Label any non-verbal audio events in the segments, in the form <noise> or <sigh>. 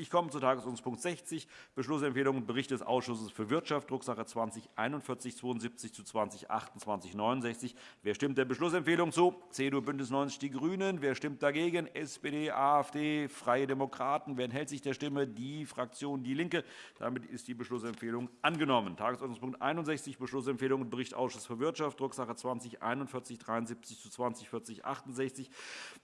Ich komme zu Tagesordnungspunkt 60, Beschlussempfehlung Bericht des Ausschusses für Wirtschaft, Drucksache 20 4172 zu 20 28 69. Wer stimmt der Beschlussempfehlung zu? CDU, BÜNDNIS 90 die GRÜNEN. Wer stimmt dagegen? SPD, AfD, Freie Demokraten. Wer enthält sich der Stimme? Die Fraktion DIE LINKE. Damit ist die Beschlussempfehlung angenommen. Tagesordnungspunkt 61, Beschlussempfehlung Bericht Ausschuss für Wirtschaft, Drucksache 20 4173 zu 20 40 68.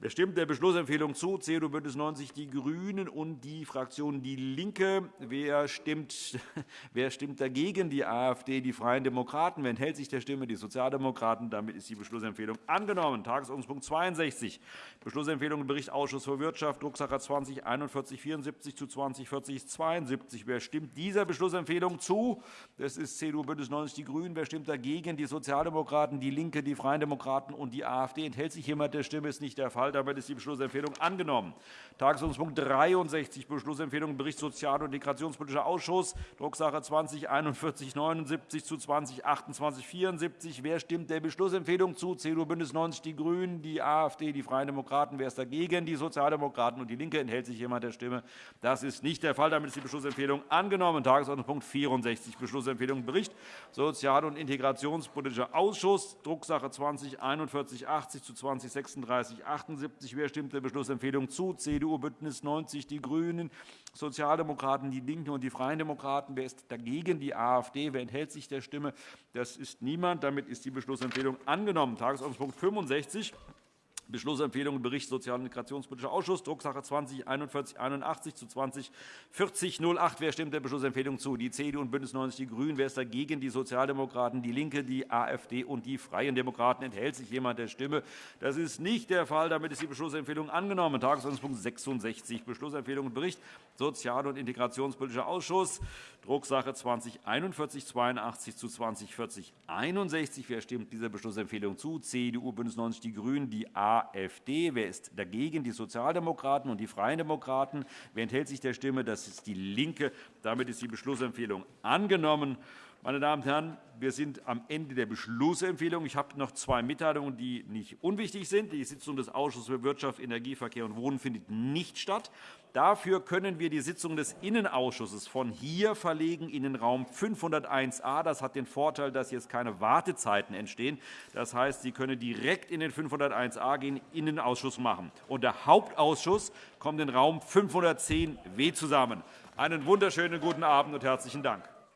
Wer stimmt der Beschlussempfehlung zu? CDU, BÜNDNIS 90 die GRÜNEN und die Fraktion DIE LINKE. Wer stimmt, <laughs> wer stimmt dagegen? Die AfD, die Freien Demokraten. Wer enthält sich der Stimme? Die Sozialdemokraten. Damit ist die Beschlussempfehlung angenommen. Tagesordnungspunkt 62, Beschlussempfehlung Bericht Ausschuss für Wirtschaft, Drucksache 20 4174 zu 20 40 72. Wer stimmt dieser Beschlussempfehlung zu? Das ist CDU, BÜNDNIS 90 die GRÜNEN. Wer stimmt dagegen? Die Sozialdemokraten, DIE LINKE, die Freien Demokraten und die AfD. Enthält sich jemand der Stimme? Das ist nicht der Fall. Damit ist die Beschlussempfehlung angenommen. Tagesordnungspunkt 63, Beschlussempfehlung Bericht Sozial- und Integrationspolitischer Ausschuss, Drucksache 20 4179 zu 20 28 74. Wer stimmt der Beschlussempfehlung zu? CDU, BÜNDNIS 90 die GRÜNEN, die AfD, die Freien Demokraten. Wer ist dagegen? Die Sozialdemokraten und DIE LINKE. Enthält sich jemand der Stimme? Das ist nicht der Fall. Damit ist die Beschlussempfehlung angenommen. Tagesordnungspunkt 64, Beschlussempfehlung Bericht Sozial- und Integrationspolitischer Ausschuss, Drucksache 20 4180 zu 20 36 78. Wer stimmt der Beschlussempfehlung zu? CDU, BÜNDNIS 90 die GRÜNEN, Sozialdemokraten, DIE LINKE und die Freien Demokraten. Wer ist dagegen? Die AfD. Wer enthält sich der Stimme? Das ist niemand. Damit ist die Beschlussempfehlung angenommen. Tagesordnungspunkt 65. Beschlussempfehlung Bericht Sozial- und Integrationspolitischer Ausschuss, Drucksache 20 4181 zu 20 40 08. Wer stimmt der Beschlussempfehlung zu? Die CDU und BÜNDNIS 90 die GRÜNEN. Wer ist dagegen? Die Sozialdemokraten, DIE LINKE, die AfD und die Freien Demokraten. Enthält sich jemand der Stimme? Das ist nicht der Fall. Damit ist die Beschlussempfehlung angenommen. Tagesordnungspunkt 66, Beschlussempfehlung Bericht Sozial- und Integrationspolitischer Ausschuss, Drucksache 20 4182 zu 20 40 61. Wer stimmt dieser Beschlussempfehlung zu? CDU, BÜNDNIS 90 die GRÜNEN, die AfD AfD. Wer ist dagegen? Die Sozialdemokraten und die Freien Demokraten. Wer enthält sich der Stimme? Das ist DIE LINKE. Damit ist die Beschlussempfehlung angenommen. Meine Damen und Herren, wir sind am Ende der Beschlussempfehlung. Ich habe noch zwei Mitteilungen, die nicht unwichtig sind. Die Sitzung des Ausschusses für Wirtschaft, Energie, Verkehr und Wohnen findet nicht statt. Dafür können wir die Sitzung des Innenausschusses von hier verlegen in den Raum 501a. Das hat den Vorteil, dass jetzt keine Wartezeiten entstehen. Das heißt, Sie können direkt in den 501a gehen, Innenausschuss machen. Und der Hauptausschuss kommt in den Raum 510w zusammen. Einen wunderschönen guten Abend und herzlichen Dank.